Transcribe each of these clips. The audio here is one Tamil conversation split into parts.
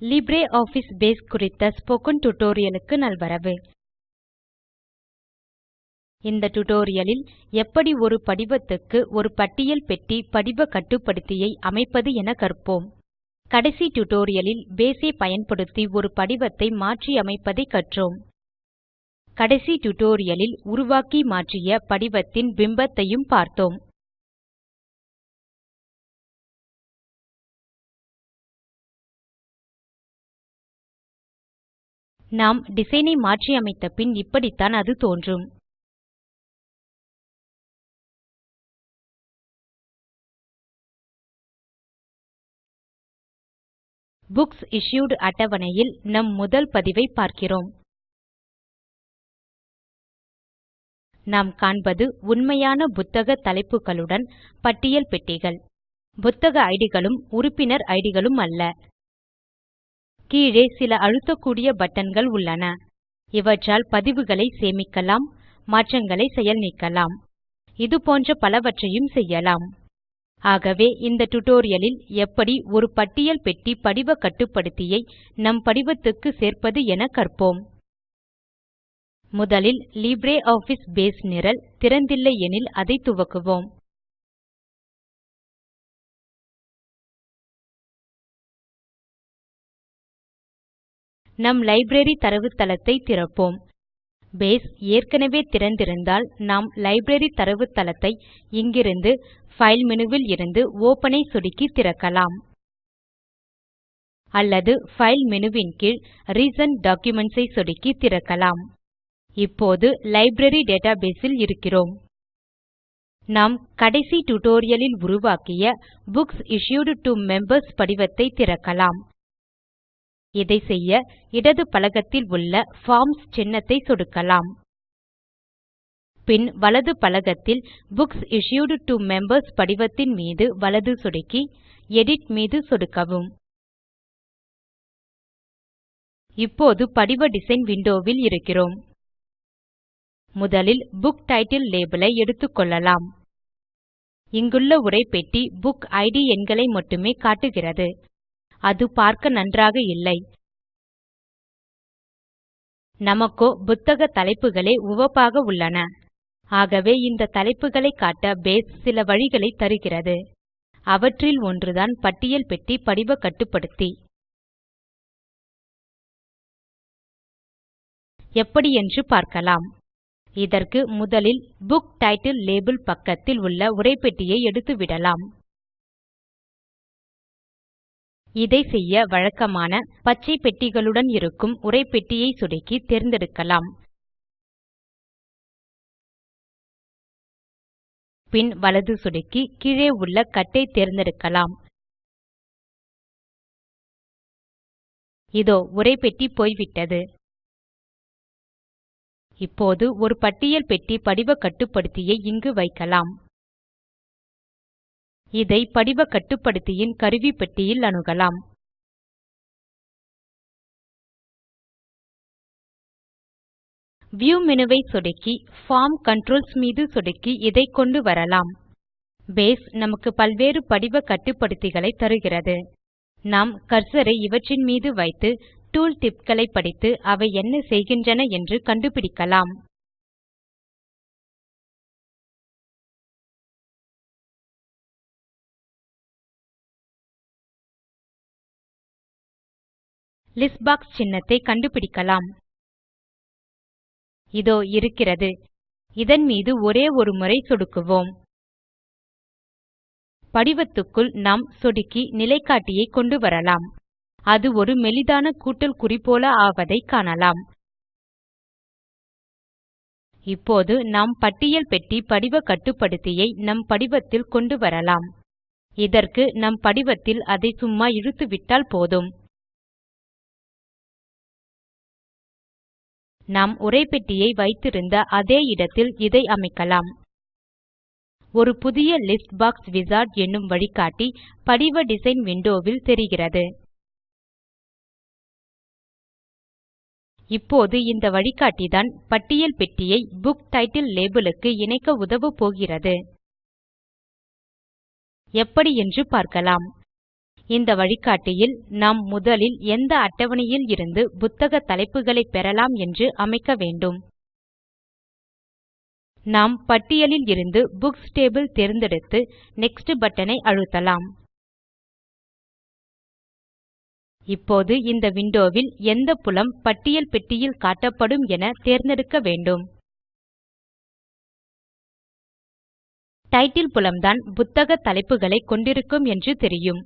LibreOffice பேஸ் குறித்த ஸ்போக்கன் tutorialக்கு நல்வரவு. இந்த tutorialலில் எப்படி ஒரு படிவத்துக்கு ஒரு பட்டியல் பெட்டி படிவ கட்டுப்படுத்தியை அமைப்பது என கற்போம். கடைசி டியூட்டோரியலில் பேஸ் ஐ பயன்படுத்தி ஒரு படிவத்தை மாற்றி அமைப்பதை கற்றோம். கடைசி டியூட்டோரியலில் உருவாக்கி மாற்றிய படிவத்தின் பிம்பத்தையும் பார்த்தோம். நாம் டிசைனை மாற்றியமைத்த பின் இப்படித்தான் அது தோன்றும். புக்ஸ் இஷ்யூட் அட்டவணையில் நம் முதல் பதிவை பார்க்கிறோம். நாம் காண்பது உண்மையான புத்தக தலைப்புகளுடன் பட்டியல் பெட்டிகள். புத்தக ஐடிகளும் உறுப்பினர் ஐடிகளும் அல்ல. கீழே சில அழுத்தக்கூடிய பட்டன்கள் உள்ளன. இவற்றால் பதிவுகளை சேமிக்கலாம் மாற்றங்களை செயல் நீக்கலாம். இது போன்ற பலவற்றையும் செய்யலாம். ஆகவே இந்த டுடோரியலில் எப்படி ஒரு பட்டியல் பெட்டி படிவ கட்டுப்படுத்தியை நம் படிவத்துக்கு சேர்ப்பது என கற்போம். முதலில் LibreOffice பேஸ் நிரல் திறந்தில்லை எனில் அதை துவக்குவோம். நம் லைப்ரரி தரவுத்தளத்தை திறப்போம். பேஸ் ஏற்கனவே திறந்திருந்தால் நாம் லைப்ரரி தரவுத்தளத்தை இங்கிருந்து ஃபைல் மெனுவில் இருந்து ஒப்பன் ஐ சொடுக்கி திறக்கலாம். அல்லது ஃபைல் மெனுவின் கீழ் ரீசன்ட் டாக்குமென்ட்ஸ் ஐ சொடுக்கி திறக்கலாம். இப்போது லைப்ரரி டேட்டாபேஸ் ல் இருக்கிறோம். நாம் கடைசி டியூட்டோரியலில் உருவாக்கிய புக்ஸ் இஷ்யூட் டோ மெம்பர்ஸ் படிவத்தை திறக்கலாம். இதை செய்ய இடது பலகத்தில் உள்ள Forms சின்னத்தை சொடுக்கலாம். பின் வலது பலகத்தில் புக்ஸ் இஷ்யூட் to மெம்பர்ஸ் படிவத்தின் மீது வலது சொடுக்கி எடிட் மீது சொடுக்கவும். இப்போது படிவ டிசைன் விண்டோவில் இருக்கிறோம். முதலில் புக் டைட்டில் லேபிளை ஐ எடுத்துக்கொள்ளலாம் இங்குள்ள உரைப்பெட்டி புக் ID எண்களை மட்டுமே காட்டுகிறது. அது பார்க்க நன்றாக இல்லை. நமக்கோ புத்தக தலைப்புகளே உவப்பாக உள்ளன. ஆகவே இந்த தலைப்புகளை காட்ட பேஸ் சில வழிகளை தருகிறது. அவற்றில் ஒன்றுதான் பட்டியல் பெட்டி படிவ கட்டுப்படுத்தி. எப்படி என்று பார்க்கலாம். இதற்கு முதலில் புக் டைட்டில் லேபல் பக்கத்தில் உள்ள உரைப்பெட்டியை எடுத்துவிடலாம். இதை செய்ய வழக்கமான பச்சை பெட்டிகளுடன் இருக்கும் உரைப்பெட்டியை சொடுக்கி தேர்ந்தெடுக்கலாம். பின் வலது சொடுக்கி கீழே உள்ள கட்டை தேர்ந்தெடுக்கலாம். இதோ உரைப்பெட்டி போய்விட்டது. இப்போது ஒரு பட்டியல் பெட்டி படிவ கட்டுப்படுத்தியை இங்கு வைக்கலாம். இதை படிவ கட்டுப்படுத்தியின் கருவிப்பெட்டியில் அணுகலாம். வியூ மெனுவை சொடுக்கி ஃபார்ம் கன்ட்ரோல்ஸ் மீது சொடுக்கி இதை கொண்டு வரலாம். பேஸ் நமக்கு பல்வேறு படிவ கட்டுப்படுத்திகளை தருகிறது. நாம் கர்சரை இவற்றின் மீது வைத்து டூல் tipகளை படித்து அவை என்ன செய்கின்றன என்று கண்டுபிடிக்கலாம். லிஸ்ட் பாக்ஸ் சின்னத்தை கண்டுபிடிக்கலாம். இதோ இருக்கிறது. இதன் மீது ஒரே ஒரு முறை சொடுக்குவோம். படிவத்துக்குள் நாம் சொடுக்கி நிலைக்காட்டியை கொண்டு வரலாம். அது ஒரு மெலிதான கூட்டல் குறி போல ஆவதை காணலாம். இப்போது நாம் பட்டியல் பெட்டி படிவ கட்டுப்படுத்தியை நம் படிவத்தில் கொண்டு வரலாம். இதற்கு நம் படிவத்தில் அதை சும்மா இழுத்துவிட்டால் போதும். நாம் உரைப்பெட்டியை வைத்திருந்த அதே இடத்தில் இதை அமைக்கலாம். ஒரு புதிய லிஸ்ட் பாக்ஸ் விசார்ட் என்னும் வழிகாட்டி படிவ டிசைன் விண்டோவில் தெரிகிறது. இப்போது இந்த வழிகாட்டிதான் பட்டியல் பெட்டியை புக் டைட்டில் லேபல் க்கு இணைக்க உதவப்போகிறது எப்படி என்று பார்க்கலாம். இந்த வழிகாட்டியில் நாம் முதலில் எந்த அட்டவணையில் இருந்து புத்தக தலைப்புகளை பெறலாம் என்று அமைக்க வேண்டும். நாம் பட்டியலில் இருந்து புக்ஸ் டேபிள் தேர்ந்தெடுத்து நெக்ஸ்ட் பட்டனை அழுத்தலாம். இப்போது இந்த விண்டோவில் எந்த புலம் பட்டியல் பெட்டியில் காட்டப்படும் என தேர்ந்தெடுக்க வேண்டும். டைட்டில் புலம்தான் புத்தக தலைப்புகளை கொண்டிருக்கும் என்று தெரியும்.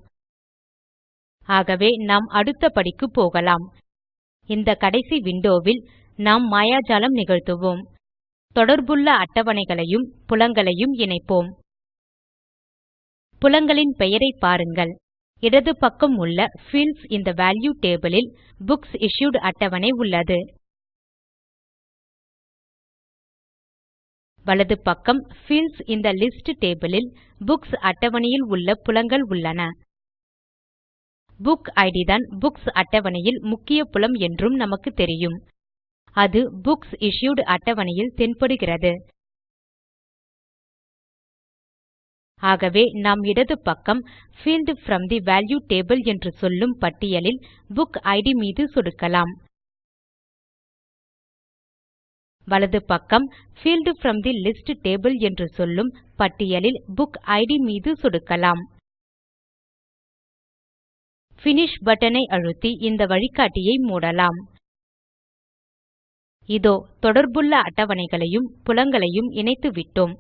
ஆகவே நாம் அடுத்த படிக்கு போகலாம். இந்த கடைசி விண்டோவில் நாம் மாயாஜாலம் நிகழ்த்துவோம். தொடர்புள்ள அட்டவணைகளையும் புலங்களையும் இணைப்போம். புலங்களின் பெயரை பாருங்கள். இடது பக்கம் உள்ள fields in the value table ல் புக்ஸ் இஷ்யூட் அட்டவணை உள்ளது. வலது பக்கம் fields in the list table ல் புக்ஸ் அட்டவணையில் உள்ள புலங்கள் உள்ளன. புக் ஐடி தான் புக்ஸ் அட்டவணையில் முக்கிய புலம் என்றும் நமக்கு தெரியும். அது புக்ஸ் இஷ்யூட் அட்டவணையில் தென்படுகிறது. ஆகவே நாம் இடது பக்கம் field from the value table என்று சொல்லும் பட்டியலில் புக் ஐடி மீது சொடுக்கலாம். வலது பக்கம் field from the list table என்று சொல்லும் பட்டியலில் புக் ஐடி மீது சொடுக்கலாம். Finish பட்டனை ஐ அழுத்தி இந்த வழிகாட்டியை மூடலாம். இதோ தொடர்புள்ள அட்டவணைகளையும் புலங்களையும் இணைத்துவிட்டோம்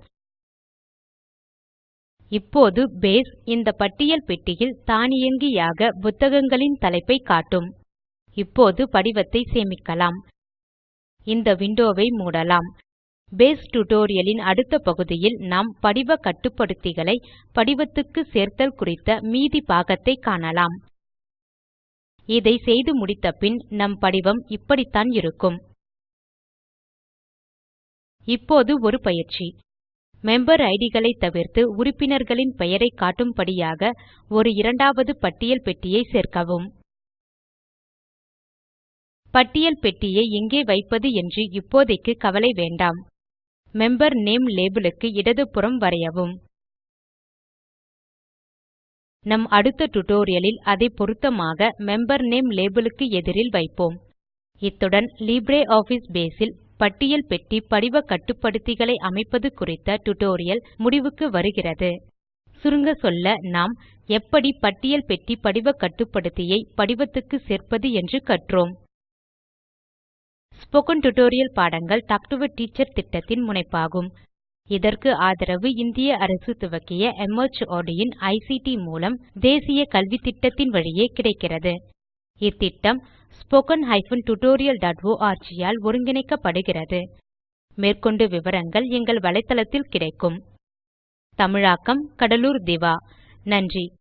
இப்போது பேஸ் இந்த பட்டியல் பெட்டியில் தானியங்கியாக புத்தகங்களின் தலைப்பை காட்டும். இப்போது படிவத்தை சேமிக்கலாம். இந்த விண்டோவை மூடலாம். பேஸ் டியூட்டோரியலின் அடுத்த பகுதியில் நாம் படிவ கட்டுப்படுத்திகளை படிவத்துக்கு சேர்த்தல் குறித்த மீதி பாகத்தை காணலாம். இதை செய்து முடித்த பின் நம் படிவம் இப்படித்தான் இருக்கும். இப்போது ஒரு பயிற்சி. மெம்பர் ஐடிகளை தவிர்த்து உறுப்பினர்களின் பெயரை காட்டும்படியாக ஒரு இரண்டாவது பட்டியல் பெட்டியை சேர்க்கவும். பட்டியல் பெட்டியை எங்கே வைப்பது என்று இப்போதைக்கு கவலை வேண்டாம். மெம்பர் நேம் லேபல் க்கு இடதுபுறம் வரையவும். நம் அடுத்த டுடோரியலில் அதை பொருத்தமாக மெம்பர் நேம் லேபிளுக்கு எதிரில் வைப்போம். இத்துடன் லிப்ரியாஃபிஸ் பேஸ் பேஸில் பட்டியல் பெட்டி படிவ கட்டுப்படுத்திகளை அமைப்பது குறித்த டுடோரியல் முடிவுக்கு வருகிறது. சுருங்க சொல்ல நாம் எப்படி பட்டியல் பெட்டி படிவ கட்டுப்படுத்தியை படிவத்துக்கு சேர்ப்பது என்று கற்றோம். ஸ்போக்கன் டியூட்டோரியல் பாடங்கள் டாக் டு எ டீச்சர் திட்டத்தின் முனைப்பாகும். இதற்கு ஆதரவு இந்திய அரசு துவக்கிய MHRD இன் ஐசிடி மூலம் தேசிய கல்வி திட்டத்தின் வழியே கிடைக்கிறது. இத்திட்டம் spoken tutorial.org ஆல் ஒருங்கிணைக்கப்படுகிறது. மேற்கொண்டு விவரங்கள் எங்கள் வலைத்தளத்தில் கிடைக்கும். தமிழாக்கம் கடலூர் திவா. நன்றி.